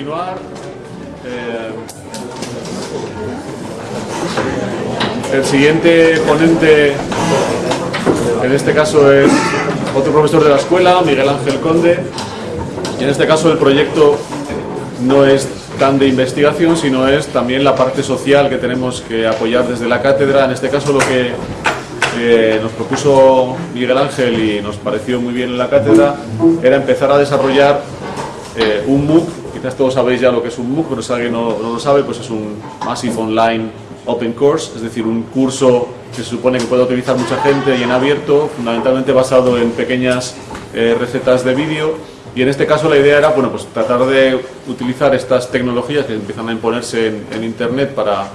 continuar. Eh, el siguiente ponente, en este caso es otro profesor de la escuela, Miguel Ángel Conde, y en este caso el proyecto no es tan de investigación, sino es también la parte social que tenemos que apoyar desde la cátedra. En este caso lo que eh, nos propuso Miguel Ángel y nos pareció muy bien en la cátedra era empezar a desarrollar eh, un MOOC, quizás todos sabéis ya lo que es un MOOC, pero si alguien no, no lo sabe, pues es un Massive Online Open Course, es decir, un curso que se supone que puede utilizar mucha gente y en abierto, fundamentalmente basado en pequeñas eh, recetas de vídeo. Y en este caso la idea era bueno, pues tratar de utilizar estas tecnologías que empiezan a imponerse en, en Internet para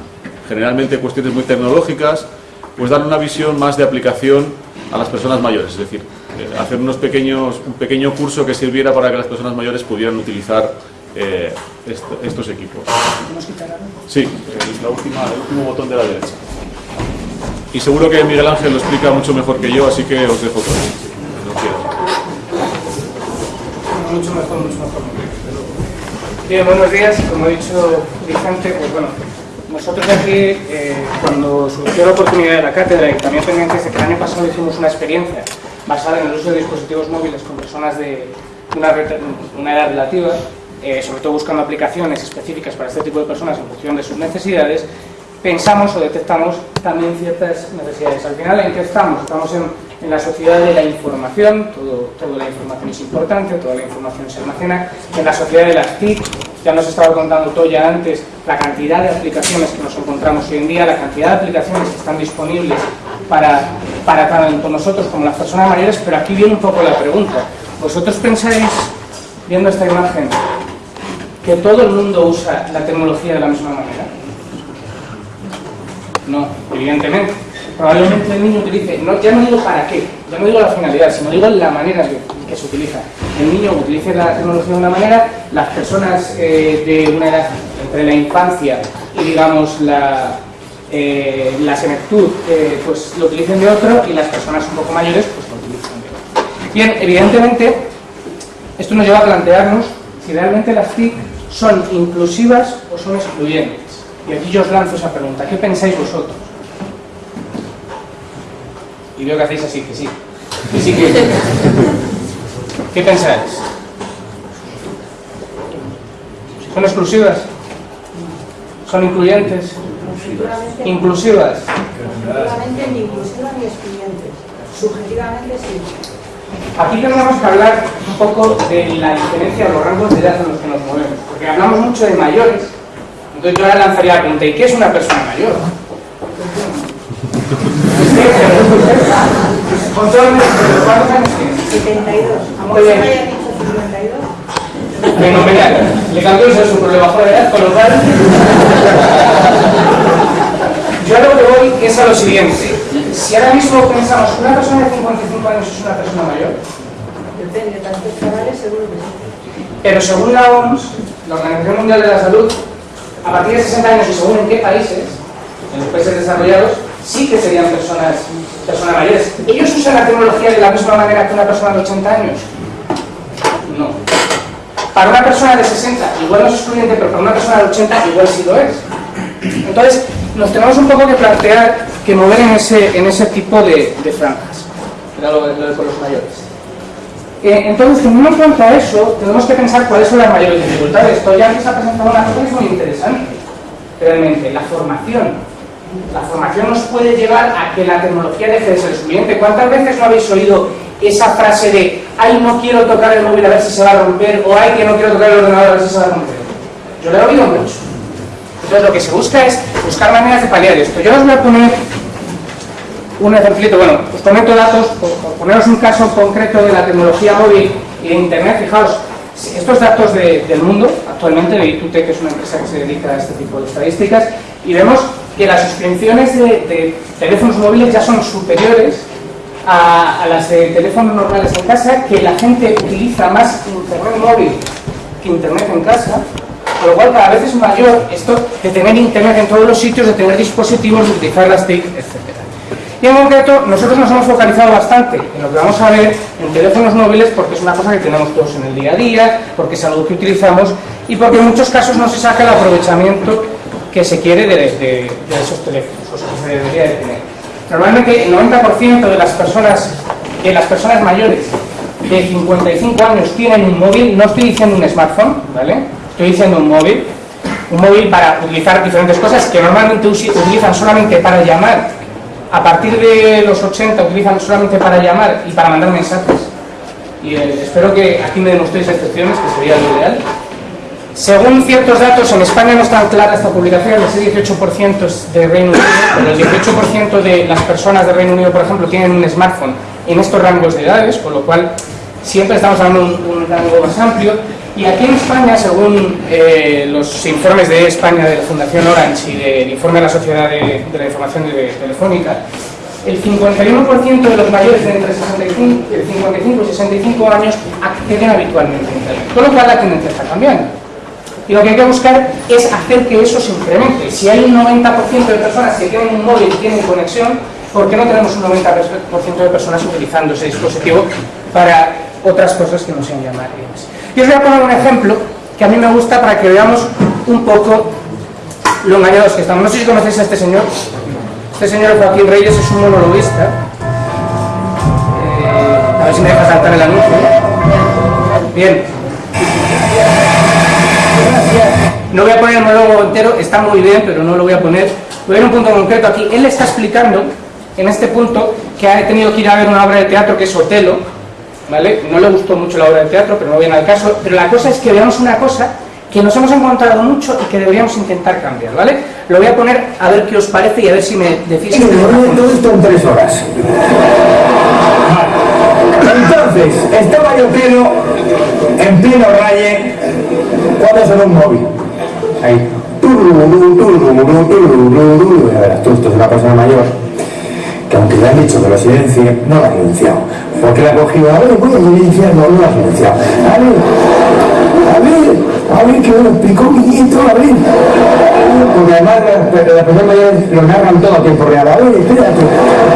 generalmente cuestiones muy tecnológicas, pues dar una visión más de aplicación a las personas mayores, es decir, eh, hacer unos pequeños, un pequeño curso que sirviera para que las personas mayores pudieran utilizar eh, est estos equipos. Sí, es la última, el último botón de la derecha. Y seguro que Miguel Ángel lo explica mucho mejor que yo, así que os dejo con él, no quieres. Mucho mejor, mucho mejor. Bien, buenos días. Como ha dicho Vicente, pues bueno, nosotros aquí, eh, cuando surgió la oportunidad de la cátedra y también pendientes de que el año pasado hicimos una experiencia basada en el uso de dispositivos móviles con personas de una, una edad relativa, eh, sobre todo buscando aplicaciones específicas para este tipo de personas en función de sus necesidades, pensamos o detectamos también ciertas necesidades. Al final, ¿en qué estamos? Estamos en, en la sociedad de la información, todo, toda la información es importante, toda la información se almacena, en la sociedad de las TIC, ya nos estaba contando Toya antes la cantidad de aplicaciones que nos encontramos hoy en día, la cantidad de aplicaciones que están disponibles para, para tanto nosotros como las personas mayores, pero aquí viene un poco la pregunta. ¿Vosotros pensáis, viendo esta imagen, que todo el mundo usa la tecnología de la misma manera? No, evidentemente. Probablemente el niño utilice, no, ya no digo para qué, ya no digo la finalidad, sino digo la manera que, se utiliza. El niño utilice la tecnología de una manera, las personas eh, de una edad entre la infancia y digamos la, eh, la senectud eh, pues lo utilicen de otro y las personas un poco mayores pues lo utilizan de otro. Bien, evidentemente esto nos lleva a plantearnos si realmente las TIC son inclusivas o son excluyentes. Y aquí yo os lanzo esa pregunta, ¿qué pensáis vosotros? Y veo que hacéis así, que sí. Que sí. ¿Qué pensáis? ¿Son exclusivas? ¿Son incluyentes? ¿Inclusivas? Subjetivamente ni inclusivas ni excluyentes. Subjetivamente sí. Aquí tenemos que hablar un poco de la diferencia de los rangos de edad en los que nos movemos. Porque hablamos mucho de mayores. Entonces yo ahora lanzaría la pregunta, ¿y qué es una persona mayor? Con todo ¿cuántos años tienes? 72. Muy bien. ¿Aunque haya dicho 52? Fenomenal. Le cambió pero le bajó la edad, con lo cual... Yo a lo que voy es a lo siguiente. Si ahora mismo pensamos que una persona de 55 años es una persona mayor, Depende, tantos chavales seguro que sí. pero según la OMS, la Organización Mundial de la Salud, a partir de 60 años y según en qué países, en los países desarrollados, sí que serían personas, personas mayores. ¿Ellos usan la tecnología de la misma manera que una persona de 80 años? No. Para una persona de 60 igual no es excluyente, pero para una persona de 80 igual sí lo es. Entonces, nos tenemos un poco que plantear que mover en ese, en ese tipo de, de franjas. Era lo, de- los mayores. Eh, entonces, teniendo en cuenta eso, tenemos que pensar cuáles son las mayores dificultades. Esto ya nos ha presentado una cosa que es muy interesante, realmente, la formación. La formación nos puede llevar a que la tecnología deje de ser excluyente. ¿Cuántas veces no habéis oído esa frase de ay, no quiero tocar el móvil a ver si se va a romper o ay, que no quiero tocar el ordenador a ver si se va a romper? Yo lo he oído mucho. Entonces, lo que se busca es buscar maneras de paliar esto. Yo os voy a poner un ejemplito, bueno, os comento datos, por, poneros un caso concreto de la tecnología móvil y de Internet, fijaos, estos datos de- del mundo, actualmente de Itutec, que es una empresa que se dedica a este tipo de estadísticas, y vemos que las suscripciones de, de teléfonos móviles ya son superiores a, a las de teléfonos normales en casa, que la gente utiliza más Internet móvil que Internet en casa, con lo cual cada vez es mayor esto de tener Internet en todos los sitios, de tener dispositivos, de utilizar las TIC, etc. Y en concreto, nosotros nos hemos focalizado bastante en lo que vamos a ver en teléfonos móviles porque es una cosa que tenemos todos en el día a día, porque es algo que utilizamos y porque en muchos casos no se saca el aprovechamiento que se quiere de, esos teléfonos, o que se debería de tener. Normalmente el 90% de las personas, de las personas mayores de 55 años tienen un móvil, no estoy diciendo un smartphone, ¿vale? Estoy diciendo un móvil, un móvil para utilizar diferentes cosas que normalmente utilizan solamente para llamar. A partir de los 80 utilizan solamente para llamar y para mandar mensajes. Y eh, espero que aquí me demostréis excepciones, que sería lo ideal. Según ciertos datos, en España no está clara esta publicación, ese 18% es de Reino Unido, pero el 18% de las personas de Reino Unido, por ejemplo, tienen un smartphone en estos rangos de edades, con lo cual siempre estamos hablando de un, rango más amplio. Y aquí en España, según eh, los informes de España de la Fundación Orange y del informe de la Sociedad de, la Información Telefónica, el 51% de los mayores de entre 65, eh, 55 y 65 años acceden habitualmente a Internet, con lo cual la tendencia está cambiando. Y lo que hay que buscar es hacer que eso se incremente. Si hay un 90% de personas que tienen un móvil y tienen conexión, ¿por qué no tenemos un 90% de personas utilizando ese dispositivo para otras cosas que no sean llamar y os voy a poner un ejemplo que a mí me gusta para que veamos un poco lo engañados que estamos. No sé si conocéis a este señor. Este señor Joaquín Reyes es un monologuista. Eh, a ver si me deja saltar el anuncio. Bien, no voy a poner el monólogo entero, está muy bien, pero no lo voy a poner. Voy a a un punto concreto aquí. Él está explicando, en este punto, que ha tenido que ir a ver una obra de teatro que es Otelo, ¿vale? No le gustó mucho la obra de teatro, pero no viene al caso. Pero la cosa es que veamos una cosa que nos hemos encontrado mucho y que deberíamos intentar cambiar, ¿vale? Lo voy a poner a ver qué os parece y a ver si me decís... Me todo esto en tres horas. Entonces, estaba yo pleno, en pleno raye, cuando sonó un móvil. Ahí. Tú, esto es una persona mayor que aunque le han dicho que lo silencie, no lo ha silenciado. Porque le ha cogido, a ver, voy a silenciar, no, lo ha silenciado. A ver, a ver, a ver, que me lo explicó mi nieto, a ver. Porque además las las personas mayores lo narran todo a tiempo real. A ver, espérate,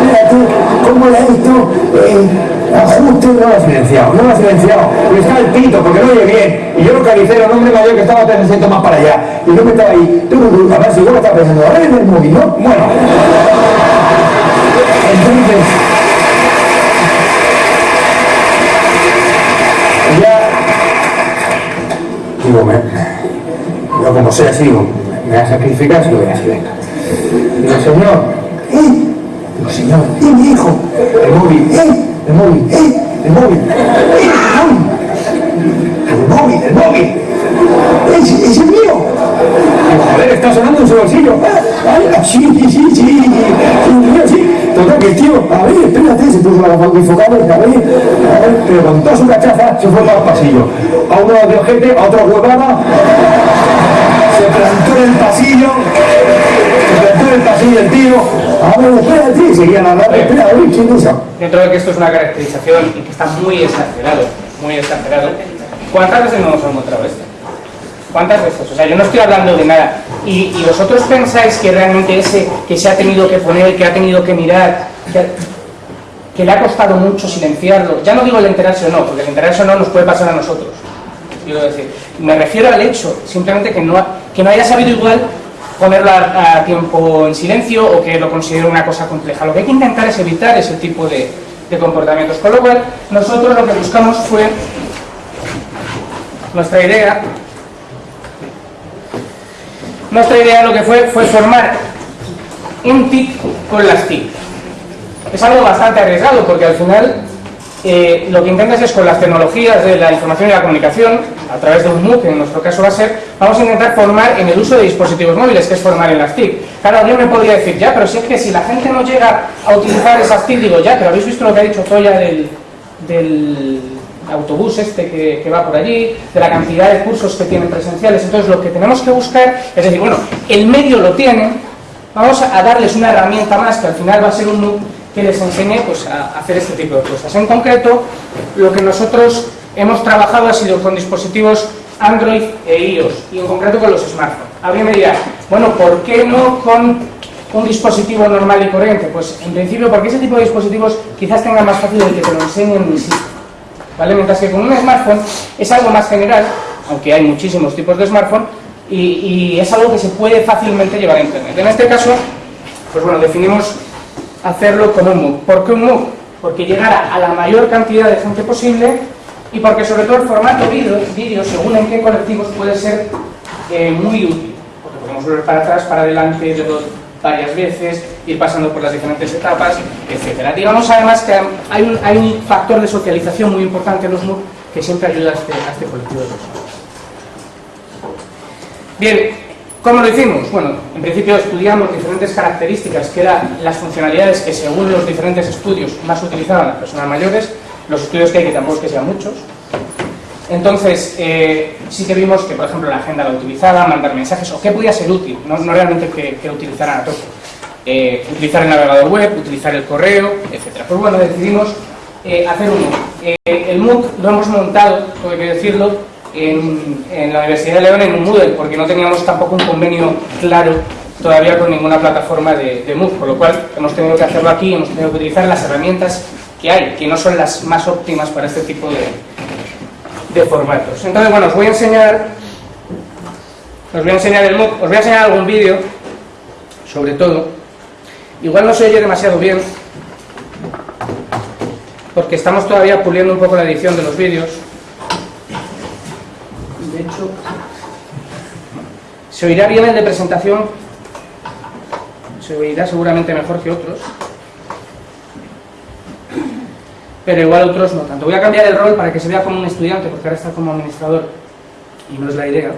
espérate, ¿cómo le ha visto? Eh, ajuste, no lo ha silenciado, no lo ha silenciado. Y está el pito, porque no oye bien. Y yo localicé a un hombre mayor que estaba tres asientos más para allá. Y yo me estaba ahí, tú, a ver si yo me estaba pensando, a ver en el móvil, ¿no? Bueno. Entonces, ya, digo, me, yo como soy así, me voy a sacrificar, se lo voy a venga. Digo, señor, ¿eh? Digo, señor, ¿eh, mi hijo? El móvil, ¿eh? El móvil, ¿eh? El móvil, ¿eh? El móvil. El móvil, el ese es mío. Digo, joder, está sonando en su bolsillo. Ah, sí, sí, sí, sí. Sí, mío, sí. Total, que el tío, a ver, espérate, se puso la bifocales, a a ver, pero con su cachaza se fue para el pasillo. A uno de ojete, a otro huevada, se plantó en el pasillo, se plantó en el pasillo el tío, a ver, espérate, y seguían hablando, espera, a ver, ¿quién esa? Dentro de que esto es una caracterización y que está muy exagerado, muy exagerado, ¿cuántas veces no hemos encontrado esto? ¿Cuántas veces? O sea, yo no estoy hablando de nada. Y, y vosotros pensáis que realmente ese que se ha tenido que poner, que ha tenido que mirar, que, le ha costado mucho silenciarlo, ya no digo el enterarse o no, porque el enterarse o no nos puede pasar a nosotros. Quiero decir, me refiero al hecho, simplemente que no, ha- que no haya sabido igual ponerlo a, a tiempo en silencio o que lo considere una cosa compleja. Lo que hay que intentar es evitar ese tipo de, de comportamientos. Con lo cual, nosotros lo que buscamos fue, nuestra idea, nuestra idea lo que fue fue formar un TIC con las TIC. Es algo bastante arriesgado porque al final eh, lo que intentas es con las tecnologías de la información y la comunicación, a través de un MOOC, en nuestro caso va a ser, vamos a intentar formar en el uso de dispositivos móviles, que es formar en las TIC. Claro, alguien me podría decir, ya, pero si es que si la gente no llega a utilizar esas TIC, digo, ya, pero habéis visto lo que ha dicho Zoya del, del autobús este que, va por allí, de la cantidad de cursos que tienen presenciales. Entonces, lo que tenemos que buscar es decir, bueno, el medio lo tienen, vamos a darles una herramienta más que al final va a ser un MOOC que les enseñe pues, a hacer este tipo de cosas. En concreto, lo que nosotros hemos trabajado ha sido con dispositivos Android e iOS, y en concreto con los smartphones. Alguien me dirá, bueno, ¿por qué no con un dispositivo normal y corriente? Pues en principio porque ese tipo de dispositivos quizás tengan más fácil el que te lo enseñen en sí. ¿Vale? Mientras que con un smartphone es algo más general, aunque hay muchísimos tipos de smartphone, y, es algo que se puede fácilmente llevar a Internet. En este caso, pues bueno, definimos hacerlo con un MOOC. ¿Por qué un MOOC? Porque llegara a la mayor cantidad de gente posible y porque sobre todo el formato vídeo, según en qué colectivos, puede ser eh, muy útil. Porque podemos volver para atrás, para adelante, verlo varias veces, ir pasando por las diferentes etapas, etcétera. Digamos además que hay un, hay un factor de socialización muy importante en los MOOC que siempre ayuda a este, a este colectivo de personas. Bien, ¿cómo lo hicimos? Bueno, en principio estudiamos diferentes características que eran las funcionalidades que según los diferentes estudios más utilizaban las personas mayores, los estudios que hay que tampoco es que sean muchos. Entonces, eh, sí que vimos que, por ejemplo, la agenda la utilizaba, mandar mensajes, o qué podía ser útil, no, realmente que, que utilizaran a tope. Eh, utilizar el navegador web, utilizar el correo, etc. Pues bueno, decidimos eh, hacer un MOOC. El MOOC lo hemos montado, tengo que decirlo, en, en, la Universidad de León en un Moodle, porque no teníamos tampoco un convenio claro todavía con ninguna plataforma de, de MOOC, por lo cual hemos tenido que hacerlo aquí, hemos tenido que utilizar las herramientas que hay, que no son las más óptimas para este tipo de, de formatos. Entonces, bueno, os voy a enseñar, os voy a enseñar el MOOC, os voy a enseñar algún vídeo, sobre todo. Igual no se oye demasiado bien, porque estamos todavía puliendo un poco la edición de los vídeos. De hecho, se oirá bien el de presentación, se oirá seguramente mejor que otros, pero igual otros no tanto. Voy a cambiar el rol para que se vea como un estudiante, porque ahora está como administrador, y no es la idea.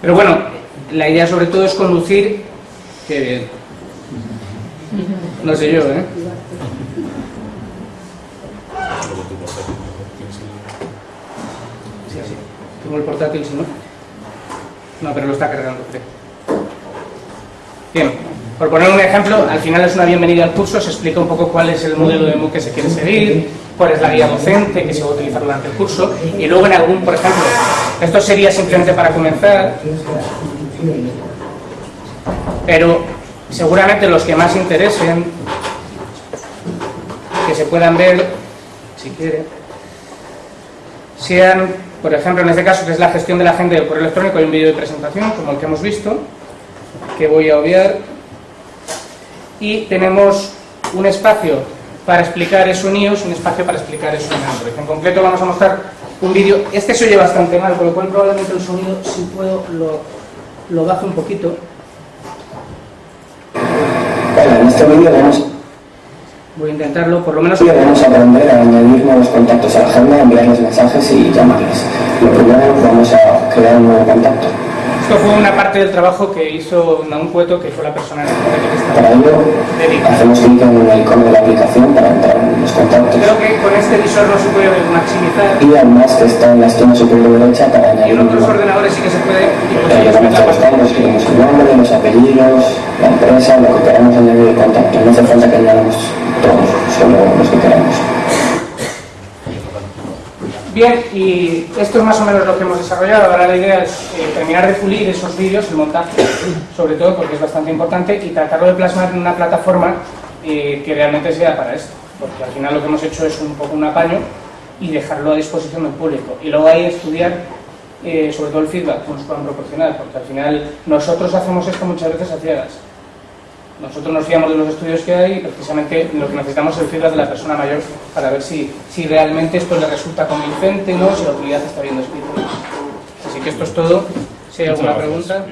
Pero bueno, la idea sobre todo es conducir... Qué bien. No sé yo, ¿eh? Sí, sí. Tengo el portátil, si no. No, pero lo está cargando, creo. Bien, por poner un ejemplo, al final es una bienvenida al curso, se explica un poco cuál es el modelo de MOOC que se quiere seguir, cuál es la guía docente que se va a utilizar durante el curso, y luego en algún, por ejemplo, esto sería simplemente para comenzar, pero seguramente los que más interesen, que se puedan ver, si quieren, sean, por ejemplo, en este caso, que es la gestión de la agenda del correo electrónico, hay un vídeo de presentación, como el que hemos visto, que voy a obviar, y tenemos un espacio para explicar eso en iOS, un espacio para explicar eso en Android. En concreto vamos a mostrar un vídeo, este se oye bastante mal, con lo cual probablemente el sonido, si puedo, lo, lo bajo un poquito. Bueno, en este vídeo vamos, Voy a intentarlo, por lo menos... vamos a aprender a añadir nuevos contactos a la agenda, enviarles mensajes y llamarles. Lo primero vamos a crear un nuevo contacto. Esto fue una parte del trabajo que hizo Naum Cueto, que fue la persona en que estaba Para ello dedicada. hacemos clic en el icono de la aplicación para entrar en los contactos Creo que con este visor no se puede maximizar, y además que está en la esquina superior derecha para y añadir en un otros ordenadores sí que se puede... y la a pantalla. buscar, escribimos el nombre, los apellidos, la empresa, lo que queramos añadir el contacto. No hace falta que añadamos todos, solo los que queramos. Bien, y esto es más o menos lo que hemos desarrollado. Ahora la idea es eh, terminar de pulir esos vídeos, el montaje, sobre todo porque es bastante importante, y tratarlo de plasmar en una plataforma eh, que realmente sea para esto. Porque al final lo que hemos hecho es un poco un apaño y dejarlo a disposición del público. Y luego ahí estudiar eh, sobre todo el feedback que nos puedan proporcionar, porque al final nosotros hacemos esto muchas veces a ciegas. Nosotros nos fiamos de los estudios que hay y precisamente lo que necesitamos es el feedback de la persona mayor para ver si, si realmente esto le resulta convincente, ¿no? si la utilidad está bien descrita. Así que esto es todo. Si hay alguna pregunta.